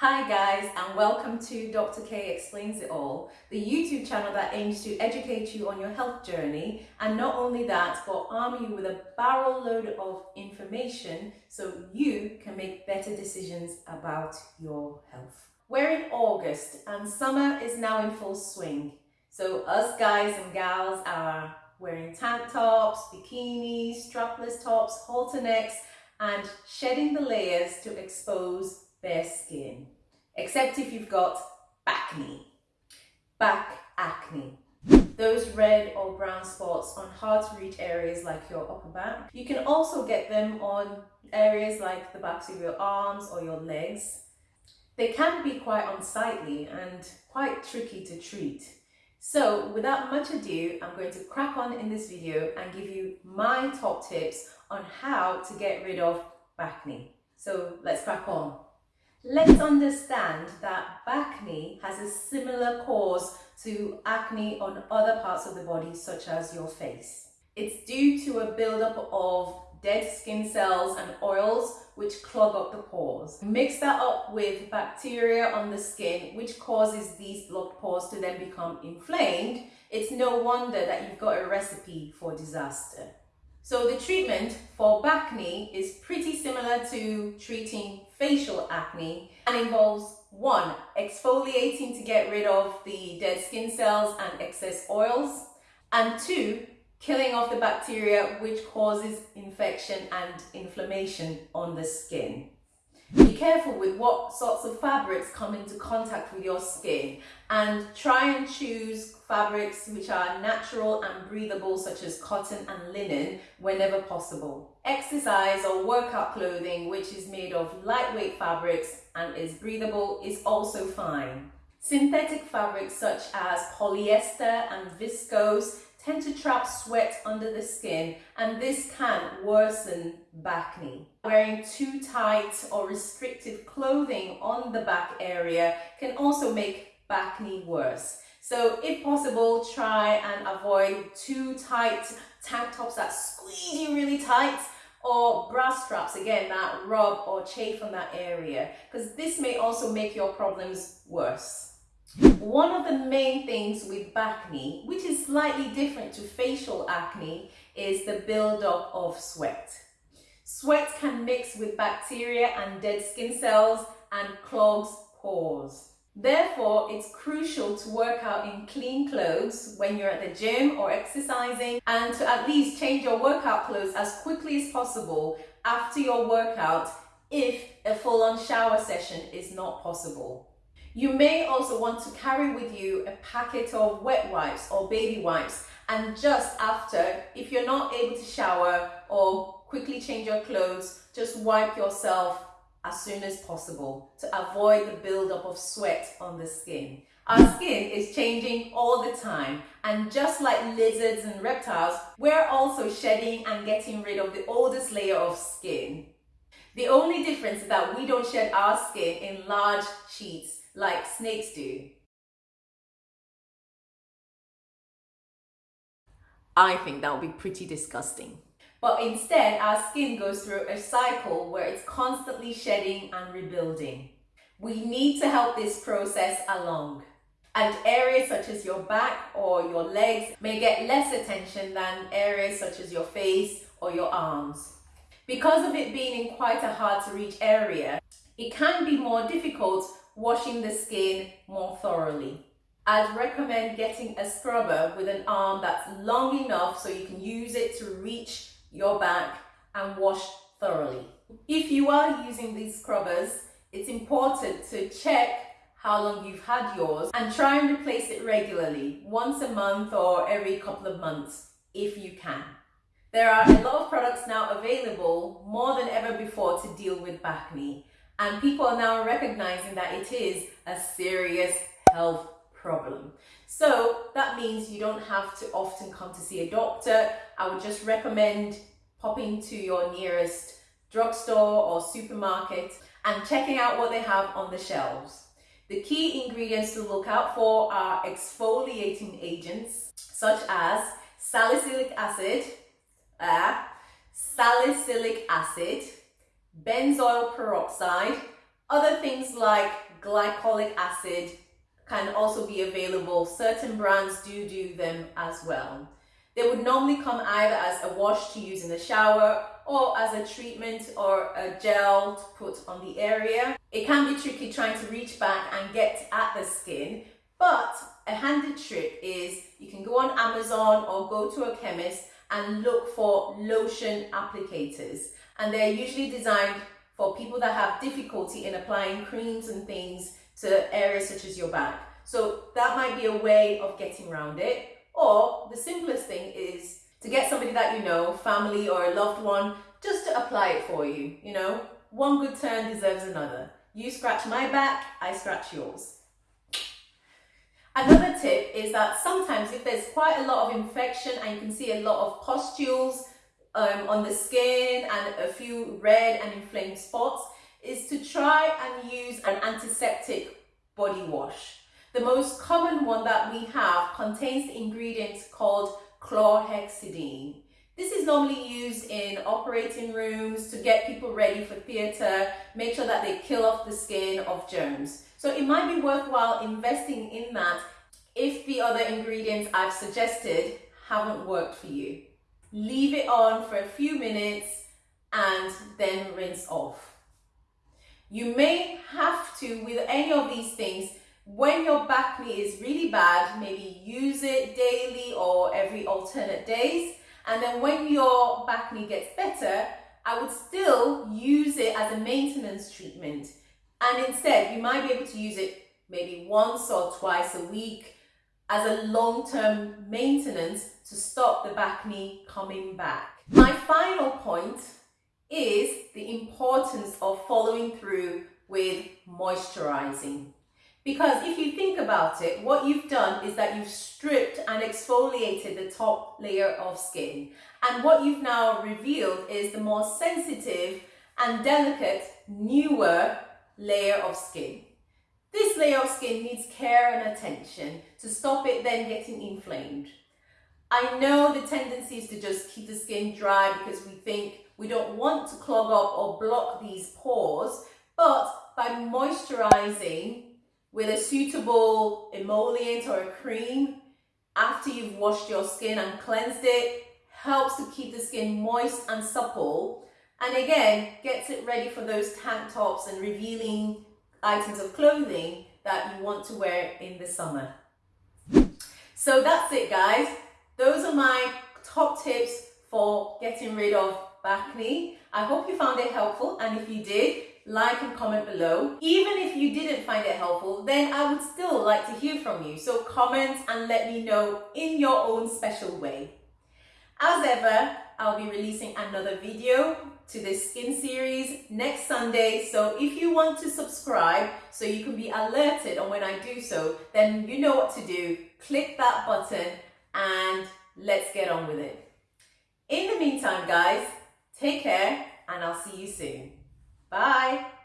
Hi guys and welcome to Dr. K Explains It All, the YouTube channel that aims to educate you on your health journey and not only that but arm you with a barrel load of information so you can make better decisions about your health. We're in August and summer is now in full swing. So us guys and gals are wearing tank tops, bikinis, strapless tops, halter necks and shedding the layers to expose bare skin, except if you've got acne, back acne. Those red or brown spots on hard to reach areas like your upper back. You can also get them on areas like the backs of your arms or your legs. They can be quite unsightly and quite tricky to treat. So without much ado, I'm going to crack on in this video and give you my top tips on how to get rid of acne. So let's crack on. Let's understand that acne has a similar cause to acne on other parts of the body such as your face. It's due to a buildup of dead skin cells and oils which clog up the pores. Mix that up with bacteria on the skin which causes these blocked pores to then become inflamed. It's no wonder that you've got a recipe for disaster. So the treatment for acne is pretty similar to treating facial acne and involves one, exfoliating to get rid of the dead skin cells and excess oils, and two, killing off the bacteria which causes infection and inflammation on the skin. Be careful with what sorts of fabrics come into contact with your skin and try and choose fabrics which are natural and breathable such as cotton and linen whenever possible. Exercise or workout clothing which is made of lightweight fabrics and is breathable is also fine. Synthetic fabrics such as polyester and viscose tend to trap sweat under the skin and this can worsen acne. Wearing too tight or restrictive clothing on the back area can also make back acne worse. So if possible, try and avoid too tight tank tops that squeeze you really tight or bra straps again that rub or chafe on that area because this may also make your problems worse. One of the main things with acne, which is slightly different to facial acne, is the buildup of sweat. Sweat can mix with bacteria and dead skin cells and clogs pores. Therefore, it's crucial to work out in clean clothes when you're at the gym or exercising and to at least change your workout clothes as quickly as possible after your workout if a full-on shower session is not possible. You may also want to carry with you a packet of wet wipes or baby wipes and just after, if you're not able to shower or quickly change your clothes, just wipe yourself as soon as possible to avoid the buildup of sweat on the skin. Our skin is changing all the time and just like lizards and reptiles, we're also shedding and getting rid of the oldest layer of skin. The only difference is that we don't shed our skin in large sheets like snakes do. I think that would be pretty disgusting. But instead, our skin goes through a cycle where it's constantly shedding and rebuilding. We need to help this process along. And areas such as your back or your legs may get less attention than areas such as your face or your arms. Because of it being in quite a hard to reach area, it can be more difficult washing the skin more thoroughly. I'd recommend getting a scrubber with an arm that's long enough so you can use it to reach your back and wash thoroughly. If you are using these scrubbers, it's important to check how long you've had yours and try and replace it regularly, once a month or every couple of months, if you can. There are a lot of products now available more than ever before to deal with acne and people are now recognizing that it is a serious health problem. So that means you don't have to often come to see a doctor. I would just recommend popping to your nearest drugstore or supermarket and checking out what they have on the shelves. The key ingredients to look out for are exfoliating agents such as salicylic acid, uh, salicylic acid, benzoyl peroxide, other things like glycolic acid can also be available. Certain brands do do them as well. They would normally come either as a wash to use in the shower or as a treatment or a gel to put on the area. It can be tricky trying to reach back and get at the skin, but a handy trick is you can go on Amazon or go to a chemist and look for lotion applicators. And they're usually designed for people that have difficulty in applying creams and things to areas such as your back. So that might be a way of getting around it. Or the simplest thing is to get somebody that you know, family or a loved one, just to apply it for you. You know, one good turn deserves another. You scratch my back, I scratch yours. Another tip is that sometimes if there's quite a lot of infection and you can see a lot of pustules um, on the skin and a few red and inflamed spots, is to try and use an antiseptic body wash. The most common one that we have contains the ingredient called chlorhexidine. This is normally used in operating rooms to get people ready for theatre, make sure that they kill off the skin of germs. So it might be worthwhile investing in that if the other ingredients I've suggested haven't worked for you. Leave it on for a few minutes and then rinse off. You may have to, with any of these things, when your bacne is really bad, maybe use it daily or every alternate days. And then when your bacne gets better, I would still use it as a maintenance treatment. And instead, you might be able to use it maybe once or twice a week as a long-term maintenance to stop the bacne coming back. My final point is the importance of following through with moisturizing. Because if you think about it, what you've done is that you've stripped and exfoliated the top layer of skin. And what you've now revealed is the more sensitive and delicate, newer layer of skin. This layer of skin needs care and attention to stop it then getting inflamed. I know the tendency is to just keep the skin dry because we think we don't want to clog up or block these pores, but by moisturizing with a suitable emollient or a cream after you've washed your skin and cleansed it helps to keep the skin moist and supple and again gets it ready for those tank tops and revealing items of clothing that you want to wear in the summer. So that's it guys. Those are my top tips for getting rid of bacne. I hope you found it helpful and if you did, like and comment below. Even if you didn't find it helpful, then I would still like to hear from you. So comment and let me know in your own special way. As ever, I'll be releasing another video to this skin series next Sunday. So if you want to subscribe so you can be alerted on when I do so, then you know what to do. Click that button and let's get on with it. In the meantime, guys, take care and I'll see you soon. Bye.